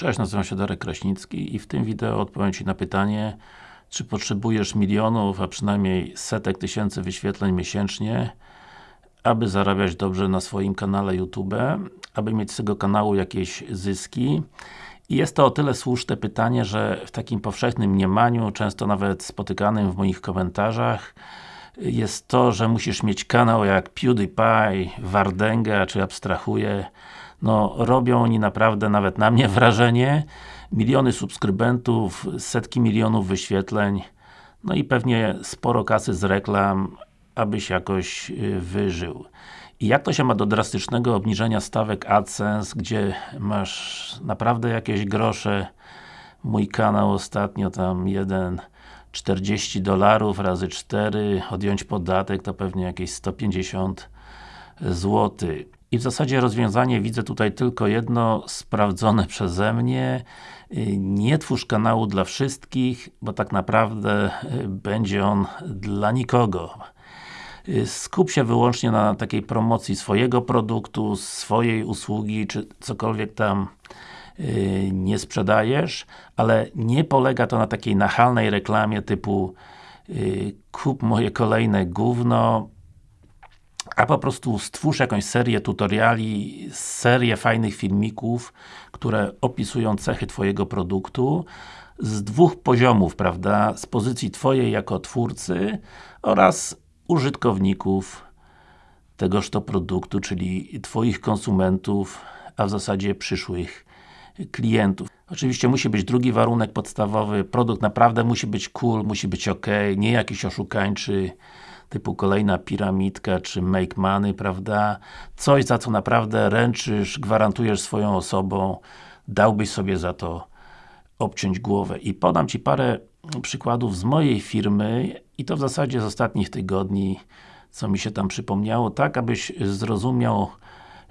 Cześć, nazywam się Darek Kraśnicki i w tym wideo odpowiem Ci na pytanie czy potrzebujesz milionów, a przynajmniej setek tysięcy wyświetleń miesięcznie aby zarabiać dobrze na swoim kanale YouTube, aby mieć z tego kanału jakieś zyski. I jest to o tyle słuszne pytanie, że w takim powszechnym mniemaniu, często nawet spotykanym w moich komentarzach jest to, że musisz mieć kanał jak PewDiePie, Wardenga, czy abstrahuję no, robią oni naprawdę nawet na mnie wrażenie. Miliony subskrybentów, setki milionów wyświetleń, no i pewnie sporo kasy z reklam, abyś jakoś y, wyżył. I jak to się ma do drastycznego obniżenia stawek AdSense, gdzie masz naprawdę jakieś grosze, mój kanał ostatnio tam jeden 40 dolarów razy 4, odjąć podatek to pewnie jakieś 150 zł. I w zasadzie rozwiązanie widzę tutaj tylko jedno, sprawdzone przeze mnie. Y, nie twórz kanału dla wszystkich, bo tak naprawdę y, będzie on dla nikogo. Y, skup się wyłącznie na takiej promocji swojego produktu, swojej usługi, czy cokolwiek tam nie sprzedajesz, ale nie polega to na takiej nachalnej reklamie typu kup moje kolejne gówno, a po prostu stwórz jakąś serię tutoriali, serię fajnych filmików, które opisują cechy Twojego produktu z dwóch poziomów, prawda? Z pozycji Twojej jako twórcy oraz użytkowników tegoż to produktu, czyli Twoich konsumentów, a w zasadzie przyszłych klientów. Oczywiście musi być drugi warunek podstawowy, produkt naprawdę musi być cool, musi być ok, nie jakiś oszukańczy typu kolejna piramidka, czy make money, prawda? Coś, za co naprawdę ręczysz, gwarantujesz swoją osobą, dałbyś sobie za to obciąć głowę. I podam Ci parę przykładów z mojej firmy i to w zasadzie z ostatnich tygodni, co mi się tam przypomniało, tak abyś zrozumiał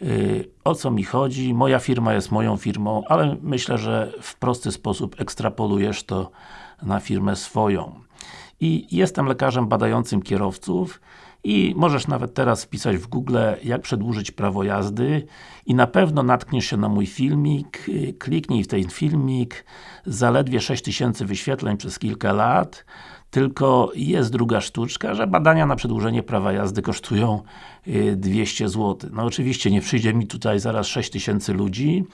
yy, o co mi chodzi. Moja firma jest moją firmą, ale myślę, że w prosty sposób ekstrapolujesz to na firmę swoją i jestem lekarzem badającym kierowców i możesz nawet teraz wpisać w Google, jak przedłużyć prawo jazdy. I na pewno natkniesz się na mój filmik, kliknij w ten filmik, zaledwie 6000 wyświetleń przez kilka lat, tylko jest druga sztuczka, że badania na przedłużenie prawa jazdy kosztują 200 y, zł. No oczywiście nie przyjdzie mi tutaj zaraz 6000 ludzi,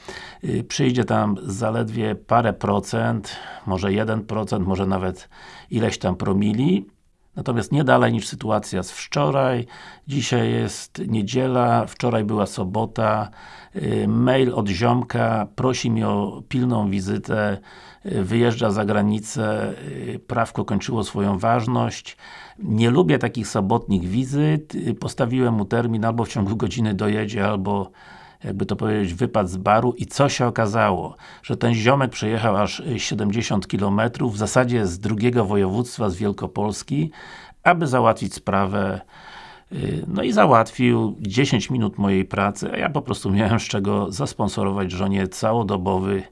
y, przyjdzie tam zaledwie parę procent, może 1%, może nawet ileś tam promili, Natomiast nie dalej niż sytuacja z wczoraj. Dzisiaj jest niedziela, wczoraj była sobota. Y, mail od ziomka, prosi mnie o pilną wizytę, y, wyjeżdża za granicę, y, prawko kończyło swoją ważność. Nie lubię takich sobotnich wizyt, postawiłem mu termin, albo w ciągu godziny dojedzie, albo jakby to powiedzieć, wypad z baru i co się okazało? Że ten ziomek przejechał aż 70 km, w zasadzie z drugiego województwa, z Wielkopolski, aby załatwić sprawę y, no i załatwił 10 minut mojej pracy, a ja po prostu miałem z czego zasponsorować żonie całodobowy,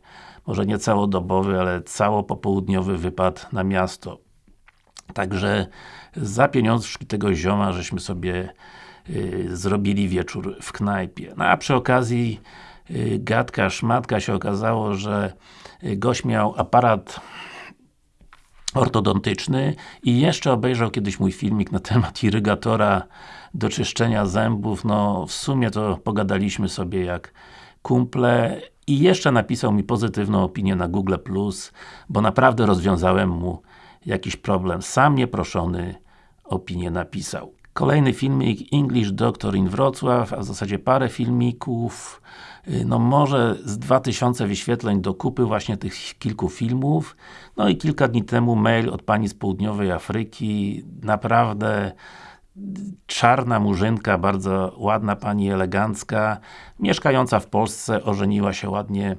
może nie całodobowy, ale całopopołudniowy wypad na miasto. Także za pieniążki tego zioma, żeśmy sobie Y, zrobili wieczór w knajpie. No a przy okazji y, gadka, szmatka się okazało, że y, gość miał aparat ortodontyczny i jeszcze obejrzał kiedyś mój filmik na temat irygatora do czyszczenia zębów, no w sumie to pogadaliśmy sobie jak kumple i jeszcze napisał mi pozytywną opinię na Google+, bo naprawdę rozwiązałem mu jakiś problem. Sam nieproszony opinię napisał. Kolejny filmik English Doctor in Wrocław, a w zasadzie parę filmików, y, no może z 2000 wyświetleń do kupy właśnie tych kilku filmów. No i kilka dni temu mail od Pani z Południowej Afryki, naprawdę czarna murzynka, bardzo ładna Pani, elegancka, mieszkająca w Polsce, ożeniła się ładnie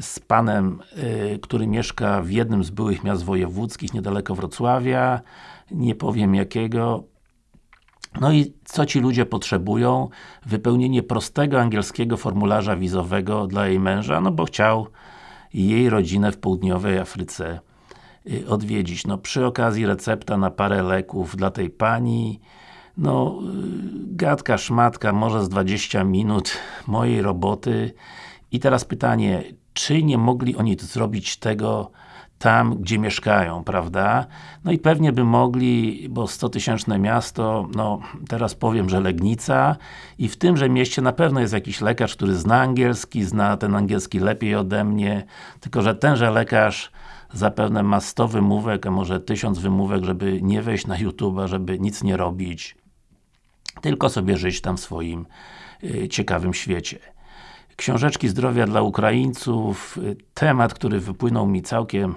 z Panem, y, który mieszka w jednym z byłych miast wojewódzkich, niedaleko Wrocławia, nie powiem jakiego, no i co ci ludzie potrzebują? Wypełnienie prostego angielskiego formularza wizowego dla jej męża, no bo chciał jej rodzinę w południowej Afryce y, odwiedzić. No przy okazji recepta na parę leków dla tej pani, no y, gadka, szmatka, może z 20 minut mojej roboty. I teraz pytanie, czy nie mogli oni zrobić tego tam, gdzie mieszkają, prawda? No i pewnie by mogli, bo 100 tysięczne miasto, no teraz powiem, że Legnica i w tymże mieście na pewno jest jakiś lekarz, który zna angielski, zna ten angielski lepiej ode mnie, tylko że tenże lekarz zapewne ma 100 wymówek, a może 1000 wymówek, żeby nie wejść na YouTube'a, żeby nic nie robić, tylko sobie żyć tam w swoim y, ciekawym świecie. Książeczki zdrowia dla Ukraińców, y, temat, który wypłynął mi całkiem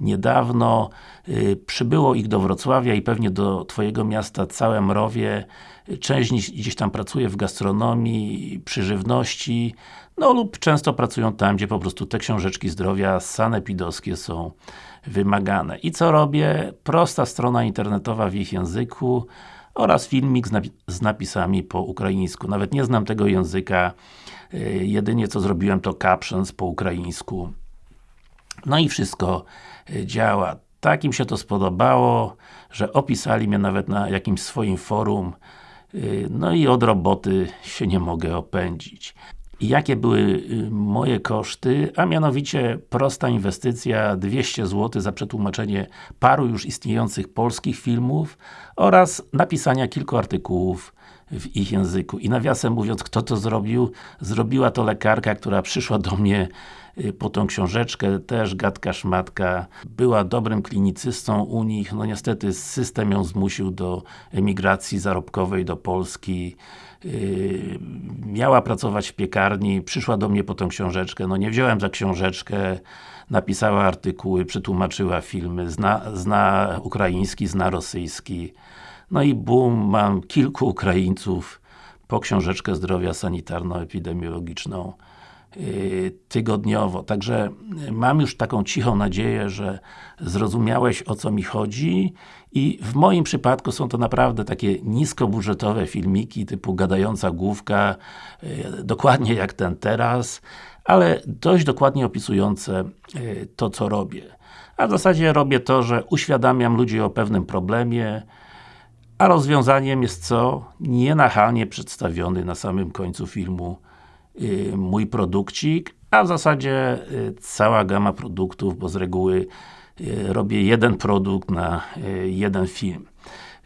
niedawno. Y, przybyło ich do Wrocławia i pewnie do Twojego miasta całe mrowie. Część gdzieś tam pracuje w gastronomii, przy żywności, no lub często pracują tam, gdzie po prostu te książeczki zdrowia sanepidowskie są wymagane. I co robię? Prosta strona internetowa w ich języku oraz filmik z, napi z napisami po ukraińsku. Nawet nie znam tego języka, y, jedynie co zrobiłem to captions po ukraińsku. No i wszystko y, działa. Tak im się to spodobało, że opisali mnie nawet na jakimś swoim forum y, no i od roboty się nie mogę opędzić. I jakie były y, moje koszty? A mianowicie prosta inwestycja 200 zł za przetłumaczenie paru już istniejących polskich filmów oraz napisania kilku artykułów w ich języku. I nawiasem mówiąc, kto to zrobił? Zrobiła to lekarka, która przyszła do mnie po tą książeczkę, też gadka szmatka, była dobrym klinicystą u nich, no niestety system ją zmusił do emigracji zarobkowej do Polski, yy, miała pracować w piekarni, przyszła do mnie po tą książeczkę, no nie wziąłem za książeczkę, napisała artykuły, przetłumaczyła filmy, zna, zna ukraiński, zna rosyjski, no i bum, mam kilku Ukraińców po książeczkę zdrowia sanitarno-epidemiologiczną tygodniowo. Także mam już taką cichą nadzieję, że zrozumiałeś o co mi chodzi i w moim przypadku są to naprawdę takie niskobudżetowe filmiki typu gadająca główka, yy, dokładnie jak ten teraz, ale dość dokładnie opisujące yy, to co robię. A w zasadzie robię to, że uświadamiam ludzi o pewnym problemie, a rozwiązaniem jest co? Nienachalnie przedstawiony na samym końcu filmu mój produkcik, a w zasadzie yy, cała gama produktów, bo z reguły yy, robię jeden produkt na y, jeden film.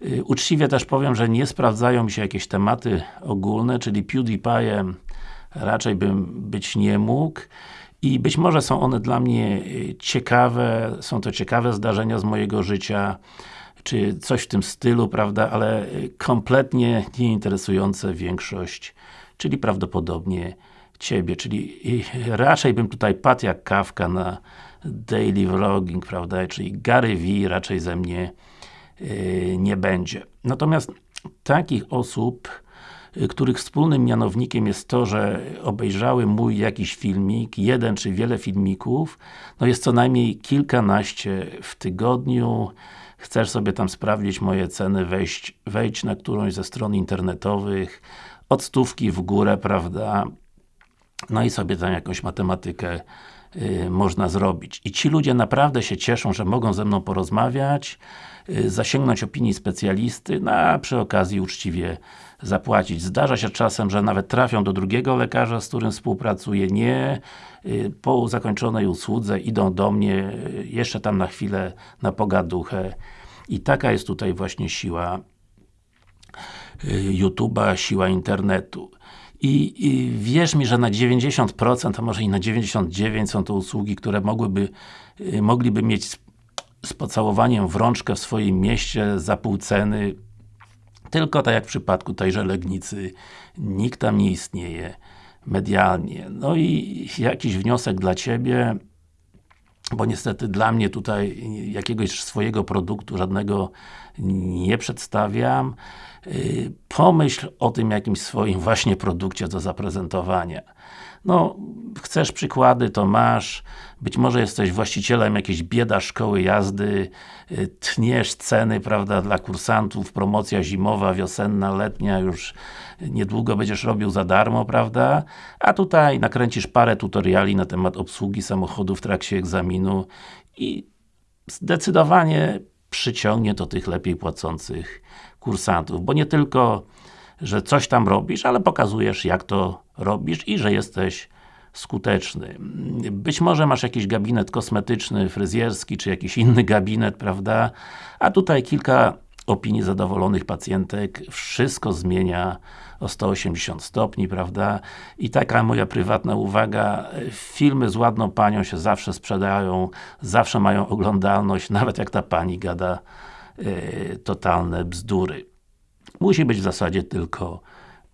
Y, uczciwie też powiem, że nie sprawdzają mi się jakieś tematy ogólne, czyli PewDiePie raczej bym być nie mógł i być może są one dla mnie y, ciekawe, są to ciekawe zdarzenia z mojego życia, czy coś w tym stylu, prawda, ale kompletnie nieinteresujące większość, czyli prawdopodobnie Ciebie, czyli raczej bym tutaj padł jak kawka na daily vlogging, prawda, czyli Gary V raczej ze mnie yy, nie będzie. Natomiast takich osób, których wspólnym mianownikiem jest to, że obejrzały mój jakiś filmik, jeden czy wiele filmików, no jest co najmniej kilkanaście w tygodniu, chcesz sobie tam sprawdzić moje ceny, wejść, wejdź na którąś ze stron internetowych, od stówki w górę, prawda, no i sobie tam jakąś matematykę y, można zrobić. I ci ludzie naprawdę się cieszą, że mogą ze mną porozmawiać, y, zasięgnąć opinii specjalisty, no a przy okazji uczciwie zapłacić. Zdarza się czasem, że nawet trafią do drugiego lekarza, z którym współpracuję, nie, y, po zakończonej usłudze idą do mnie, y, jeszcze tam na chwilę, na pogaduchę i taka jest tutaj właśnie siła y, YouTube'a, siła internetu. I, I, wierz mi, że na 90%, a może i na 99% są to usługi, które mogłyby, mogliby mieć z, z pocałowaniem w rączkę w swoim mieście za pół ceny, tylko tak jak w przypadku tejże Legnicy, nikt tam nie istnieje medialnie. No i jakiś wniosek dla Ciebie, bo niestety dla mnie tutaj jakiegoś swojego produktu żadnego nie przedstawiam. Pomyśl o tym jakimś swoim właśnie produkcie do zaprezentowania. No, chcesz przykłady, to masz. Być może jesteś właścicielem jakiejś bieda szkoły jazdy, y, tniesz ceny, prawda, dla kursantów, promocja zimowa, wiosenna, letnia, już niedługo będziesz robił za darmo, prawda? A tutaj nakręcisz parę tutoriali na temat obsługi samochodu w trakcie egzaminu i zdecydowanie przyciągnie to tych lepiej płacących kursantów, bo nie tylko że coś tam robisz, ale pokazujesz jak to robisz i że jesteś skuteczny. Być może masz jakiś gabinet kosmetyczny, fryzjerski, czy jakiś inny gabinet, prawda? A tutaj kilka opinii zadowolonych pacjentek, wszystko zmienia o 180 stopni, prawda? I taka moja prywatna uwaga, filmy z ładną panią się zawsze sprzedają, zawsze mają oglądalność, nawet jak ta pani gada yy, totalne bzdury. Musi być w zasadzie tylko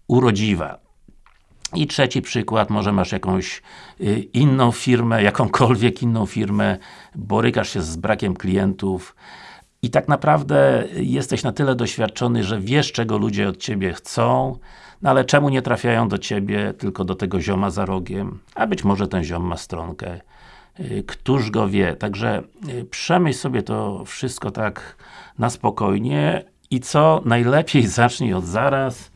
urodziwa. I trzeci przykład, może masz jakąś y, inną firmę, jakąkolwiek inną firmę, borykasz się z brakiem klientów i tak naprawdę jesteś na tyle doświadczony, że wiesz czego ludzie od Ciebie chcą, no ale czemu nie trafiają do Ciebie, tylko do tego zioma za rogiem? A być może ten ziom ma stronkę. Y, któż go wie? Także y, przemyśl sobie to wszystko tak na spokojnie i co najlepiej zacznij od zaraz.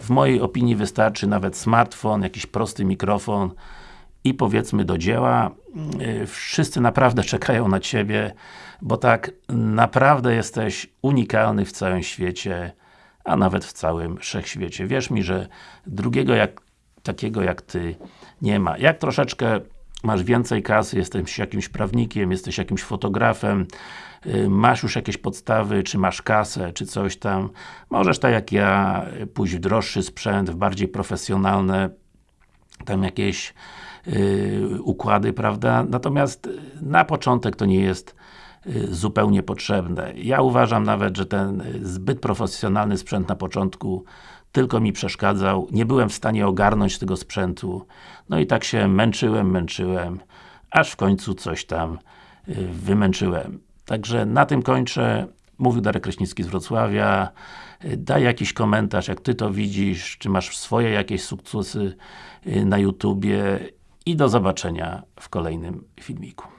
W mojej opinii wystarczy nawet smartfon, jakiś prosty mikrofon i powiedzmy do dzieła. Y, wszyscy naprawdę czekają na Ciebie, bo tak naprawdę jesteś unikalny w całym świecie, a nawet w całym wszechświecie. Wierz mi, że drugiego jak, takiego jak Ty nie ma. Jak troszeczkę masz więcej kasy, jesteś jakimś prawnikiem, jesteś jakimś fotografem, y, masz już jakieś podstawy, czy masz kasę, czy coś tam, możesz tak jak ja pójść w droższy sprzęt, w bardziej profesjonalne tam jakieś układy, prawda? Natomiast na początek to nie jest yy, zupełnie potrzebne. Ja uważam nawet, że ten zbyt profesjonalny sprzęt na początku tylko mi przeszkadzał, nie byłem w stanie ogarnąć tego sprzętu, no i tak się męczyłem, męczyłem, aż w końcu coś tam y, wymęczyłem. Także na tym kończę. Mówił Darek Kraśnicki z Wrocławia. Y, daj jakiś komentarz, jak Ty to widzisz, czy masz swoje jakieś sukcesy y, na YouTubie i do zobaczenia w kolejnym filmiku.